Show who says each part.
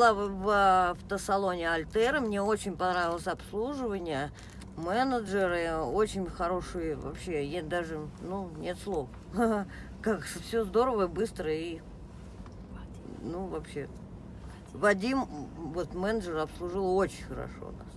Speaker 1: Была в в автосалоне Альтера, мне очень понравилось обслуживание, менеджеры очень хорошие, вообще, я даже, ну, нет слов. Как все здорово, быстро и, ну, вообще. Вадим, вот менеджер, обслужил очень хорошо нас.